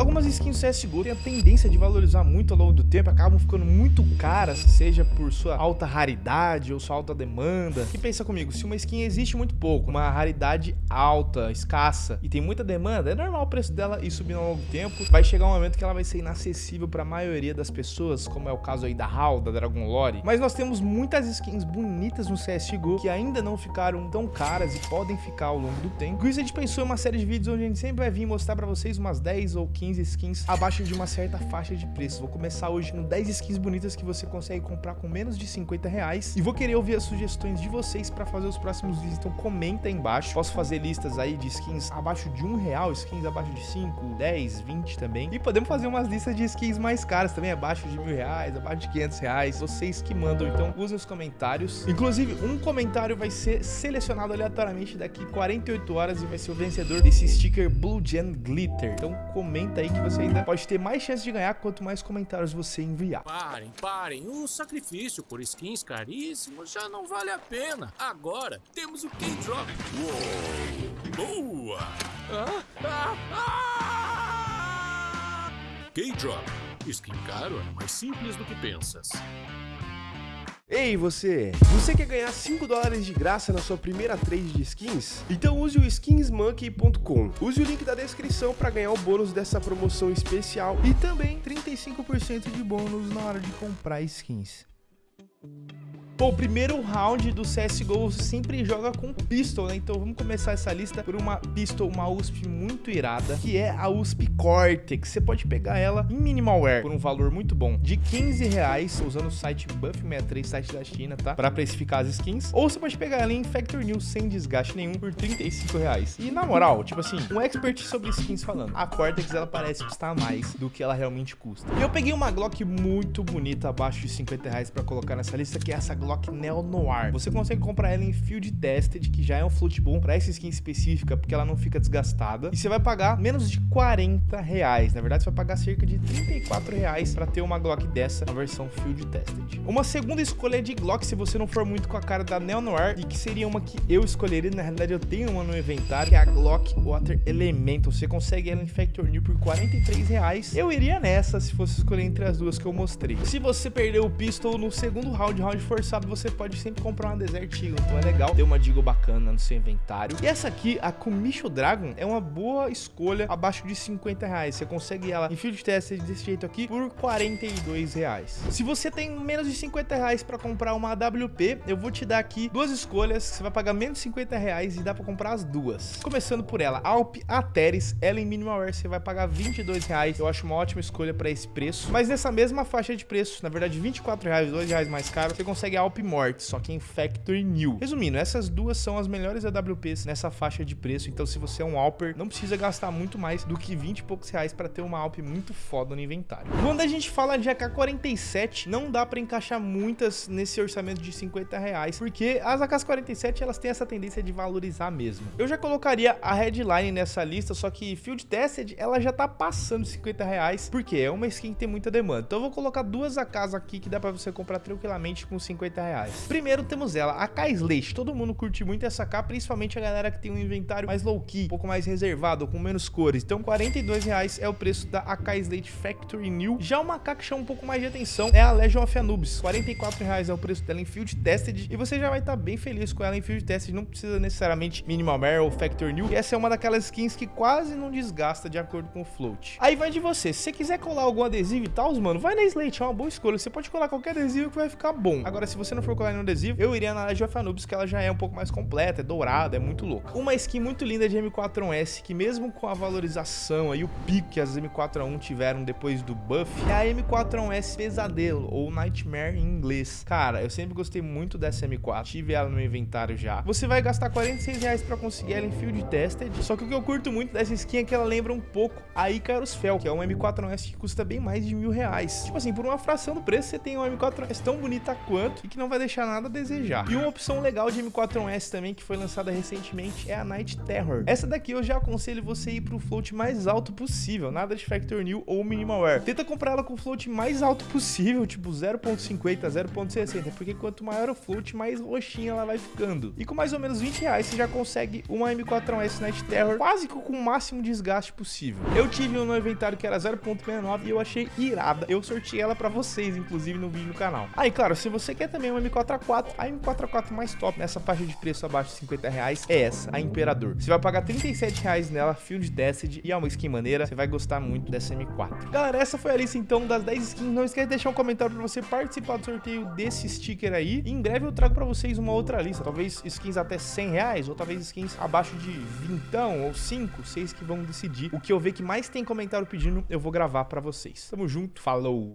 Algumas skins CSGO têm a tendência de valorizar muito ao longo do tempo, acabam ficando muito caras, seja por sua alta raridade ou sua alta demanda. E pensa comigo, se uma skin existe muito pouco, uma raridade alta, escassa e tem muita demanda, é normal o preço dela ir subindo ao longo do tempo. Vai chegar um momento que ela vai ser inacessível para a maioria das pessoas, como é o caso aí da HAL, da Dragon Lore. Mas nós temos muitas skins bonitas no CSGO que ainda não ficaram tão caras e podem ficar ao longo do tempo. Com isso a gente pensou em uma série de vídeos onde a gente sempre vai vir mostrar para vocês umas 10 ou 15 skins abaixo de uma certa faixa de preço. Vou começar hoje com 10 skins bonitas que você consegue comprar com menos de 50 reais e vou querer ouvir as sugestões de vocês para fazer os próximos vídeos, então comenta aí embaixo. Posso fazer listas aí de skins abaixo de um real, skins abaixo de 5, 10, 20 também. E podemos fazer umas listas de skins mais caras também, abaixo de mil reais, abaixo de 500 reais. Vocês que mandam, então usem os comentários. Inclusive, um comentário vai ser selecionado aleatoriamente daqui 48 horas e vai ser o vencedor desse sticker Blue Gen Glitter. Então comenta aí que você ainda pode ter mais chance de ganhar quanto mais comentários você enviar. Parem, parem. O sacrifício por skins caríssimos já não vale a pena. Agora temos o K-Drop. Boa! Ah, ah, ah! K-Drop. Skin caro é mais simples do que pensas. Ei você, você quer ganhar 5 dólares de graça na sua primeira trade de skins? Então use o skinsmonkey.com. Use o link da descrição para ganhar o bônus dessa promoção especial e também 35% de bônus na hora de comprar skins. Pô, o primeiro round do CSGO sempre joga com pistol, né? Então vamos começar essa lista por uma pistol, uma USP muito irada, que é a USP Cortex. Você pode pegar ela em Minimalware por um valor muito bom, de 15 reais, usando o site Buff63, site da China, tá? Pra precificar as skins. Ou você pode pegar ela em Factor New sem desgaste nenhum por 35 reais. E na moral, tipo assim, um expert sobre skins falando, a Cortex ela parece custar mais do que ela realmente custa. E eu peguei uma Glock muito bonita, abaixo de 50 reais pra colocar nessa lista, que é essa Glock Glock Neo Noir. Você consegue comprar ela em Field Tested, que já é um flute bom para essa skin específica, porque ela não fica desgastada. E você vai pagar menos de 40 reais. Na verdade, você vai pagar cerca de 34 reais para ter uma Glock dessa, na versão Field Tested. Uma segunda escolha de Glock, se você não for muito com a cara da Neo Noir, e que seria uma que eu escolheria, na realidade eu tenho uma no inventário, que é a Glock Water Elemental. Você consegue ela em Factor New por 43 reais. Eu iria nessa se fosse escolher entre as duas que eu mostrei. Se você perdeu o pistol no segundo round, round forçado, você pode sempre comprar uma Desert Eagle, então é legal ter uma Deagle bacana no seu inventário. E essa aqui, a Kumisho Dragon, é uma boa escolha abaixo de 50 reais. Você consegue ela em Field Test desse jeito aqui por 42 reais. Se você tem menos de 50 reais para comprar uma AWP, eu vou te dar aqui duas escolhas, você vai pagar menos de 50 reais e dá para comprar as duas. Começando por ela, Alp Ateris, ela em Minimalware você vai pagar 22 reais. Eu acho uma ótima escolha para esse preço. Mas nessa mesma faixa de preço, na verdade 24 reais, 2 reais mais caro, você consegue Alp Morte, só que em Factory New. Resumindo, essas duas são as melhores AWPs nessa faixa de preço, então se você é um Alper, não precisa gastar muito mais do que 20 e poucos reais para ter uma Alp muito foda no inventário. Quando a gente fala de AK-47, não dá para encaixar muitas nesse orçamento de 50 reais, porque as AK-47 elas têm essa tendência de valorizar mesmo. Eu já colocaria a Headline nessa lista, só que Field Tested ela já tá passando 50 reais, porque é uma skin que tem muita demanda. Então eu vou colocar duas AKs aqui que dá para você comprar tranquilamente com 50 reais. Primeiro temos ela, a K Slate. Todo mundo curte muito essa K, principalmente a galera que tem um inventário mais low-key, um pouco mais reservado, com menos cores. Então, 42 reais é o preço da AK Slate Factory New. Já uma K que chama um pouco mais de atenção é a Legion of Anubis. 44 reais é o preço dela em Field Tested e você já vai estar tá bem feliz com ela em Field Tested. Não precisa necessariamente Minimal Mare ou Factory New. E essa é uma daquelas skins que quase não desgasta de acordo com o float. Aí vai de você. Se você quiser colar algum adesivo e tal, mano, vai na Slate, é uma boa escolha. Você pode colar qualquer adesivo que vai ficar bom. Agora, se você não for colar no adesivo, eu iria na Legion of Anubis, que ela já é um pouco mais completa, é dourada, é muito louca. Uma skin muito linda de M4A1S, que mesmo com a valorização e o pico que as M4A1 tiveram depois do buff, é a M4A1S Pesadelo, ou Nightmare em inglês. Cara, eu sempre gostei muito dessa M4, tive ela no meu inventário já. Você vai gastar 46 reais pra conseguir ela em Field Tested, só que o que eu curto muito dessa skin é que ela lembra um pouco a Icarus Fel, que é uma M4A1S que custa bem mais de mil reais. Tipo assim, por uma fração do preço, você tem uma M4A1S tão bonita quanto e que não vai deixar nada a desejar. E uma opção legal de M4S também, que foi lançada recentemente, é a Night Terror. Essa daqui eu já aconselho você ir pro float mais alto possível, nada de Factor New ou Minimal Air. Tenta comprar ela com o float mais alto possível, tipo 0.50, 0.60, porque quanto maior o float, mais roxinha ela vai ficando. E com mais ou menos 20 reais você já consegue uma M4S Night Terror quase com o máximo desgaste possível. Eu tive um no inventário que era 0.69 e eu achei irada. Eu sorteei ela pra vocês, inclusive no vídeo no canal. Aí, ah, claro, se você quer também uma M4A4, a M4A4 mais top nessa faixa de preço abaixo de 50 reais é essa, a Imperador. Você vai pagar 37 reais nela, Field Tested, e é uma skin maneira, você vai gostar muito dessa M4. Galera, essa foi a lista então das 10 skins. Não esquece de deixar um comentário pra você participar do sorteio desse sticker aí. E em breve eu trago pra vocês uma outra lista, talvez skins até 100 reais, ou talvez skins abaixo de 20 ou 5, 6 que vão decidir. O que eu ver que mais tem comentário pedindo, eu vou gravar pra vocês. Tamo junto, falou!